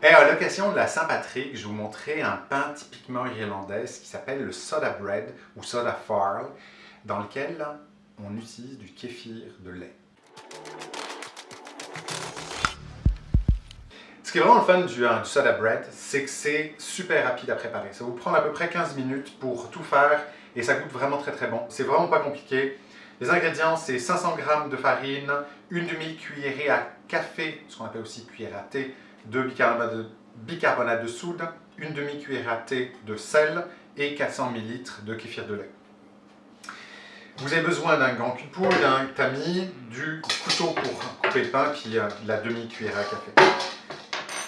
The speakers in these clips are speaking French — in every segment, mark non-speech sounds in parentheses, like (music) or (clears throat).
Et à l'occasion de la Saint-Patrick, je vous montrer un pain typiquement irlandais qui s'appelle le soda bread ou soda farl, dans lequel on utilise du kéfir de lait. Ce qui est vraiment le fun du, du soda bread, c'est que c'est super rapide à préparer. Ça vous prend à peu près 15 minutes pour tout faire et ça goûte vraiment très très bon. C'est vraiment pas compliqué. Les ingrédients, c'est 500 g de farine, une demi-cuillerée à café, ce qu'on appelle aussi cuillère à thé, de bicarbonate de, bicarbonate de soude, une demi-cuillère à thé de sel et 400 ml de kéfir de lait. Vous avez besoin d'un grand cul de d'un tamis, du couteau pour couper le pain, puis euh, la demi-cuillère à café.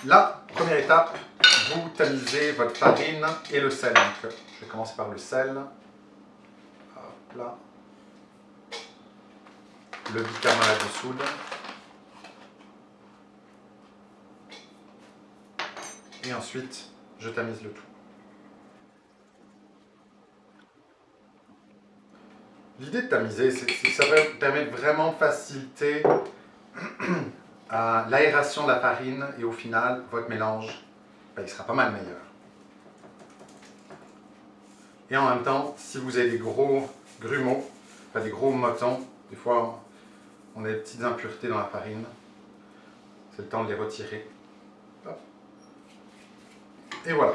La première étape, vous tamisez votre farine et le sel. Donc, je vais commencer par le sel. Hop là. Le bicarbonate de soude. Ensuite je tamise le tout. L'idée de tamiser, c'est que ça permet vraiment de faciliter (clears throat) l'aération de la farine et au final, votre mélange, ben, il sera pas mal meilleur. Et en même temps, si vous avez des gros grumeaux, des gros motons, des fois on a des petites impuretés dans la farine, c'est le temps de les retirer. Et voilà.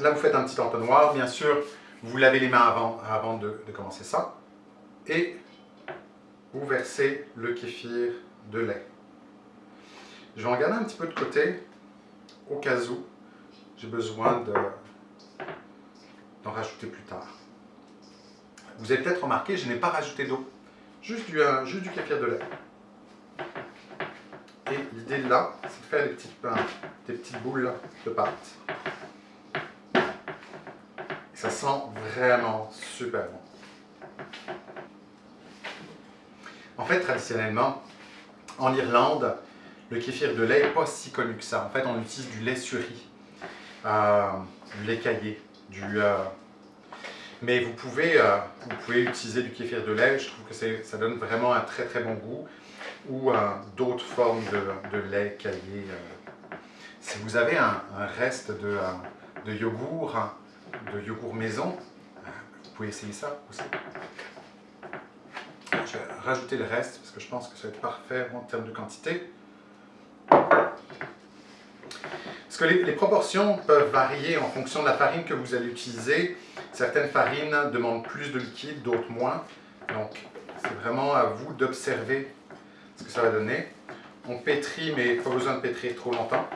Là, vous faites un petit entonnoir. Bien sûr, vous lavez les mains avant, de, commencer ça. Et vous versez le kéfir de lait. Je vais en garder un petit peu de côté, au cas où j'ai besoin d'en rajouter plus tard. Vous avez peut-être remarqué, je n'ai pas rajouté d'eau, juste du, euh, juste du kéfir de lait. L'idée là, c'est de faire des petites, des petites boules de pâte. ça sent vraiment super bon. En fait, traditionnellement, en Irlande, le kéfir de lait n'est pas si connu que ça. En fait, on utilise du lait suri, euh, du lait caillé, du... Euh, mais vous pouvez, euh, vous pouvez utiliser du kéfir de lait, je trouve que ça donne vraiment un très très bon goût ou d'autres formes de, lait caillé. Euh. Si vous avez un, reste de, euh, de, yogourt, de yogourt maison, euh, vous pouvez essayer ça aussi. Je vais rajouter le reste parce que je pense que ça va être parfait en termes de quantité. Parce que les, proportions peuvent varier en fonction de la farine que vous allez utiliser. Certaines farines demandent plus de liquide, d'autres moins. Donc, c'est vraiment à vous d'observer ce que ça va donner. On pétrit, mais pas besoin de pétrir trop longtemps.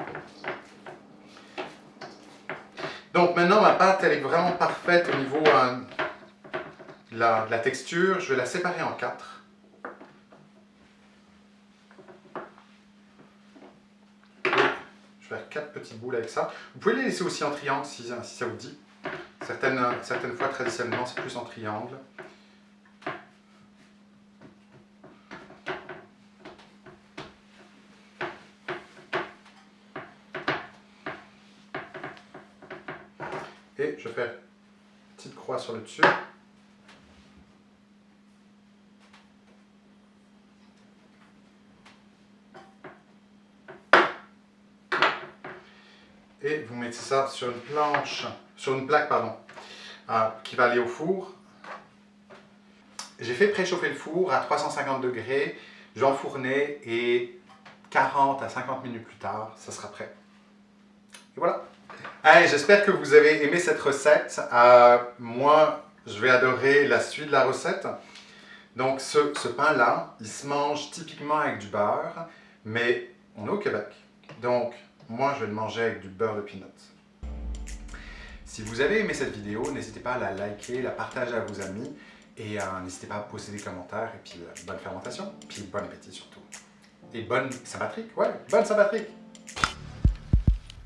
Donc maintenant, ma pâte, elle est vraiment parfaite au niveau euh, de, la, texture. Je vais la séparer en quatre. je vais faire quatre petites boules avec ça. Vous pouvez les laisser aussi en triangle si, si ça vous dit. Certaines, certaines fois, traditionnellement, c'est plus en triangle. Et je fais une petite croix sur le dessus. Et vous mettez ça sur une planche, sur une plaque, pardon, euh, qui va aller au four. J'ai fait préchauffer le four à 350 degrés, j'enfournais et 40 à 50 minutes plus tard, ça sera prêt. Et voilà J'espère que vous avez aimé cette recette. Euh, moi, je vais adorer la suite de la recette. Donc, ce, ce pain-là, il se mange typiquement avec du beurre, mais on est au Québec. Donc, moi, je vais le manger avec du beurre de peanut. Si vous avez aimé cette vidéo, n'hésitez pas à la liker, la partager à vos amis et euh, n'hésitez pas à poser des commentaires et puis euh, bonne fermentation, puis bon appétit surtout. Et bonne Saint-Patrick, ouais, bonne Saint-Patrick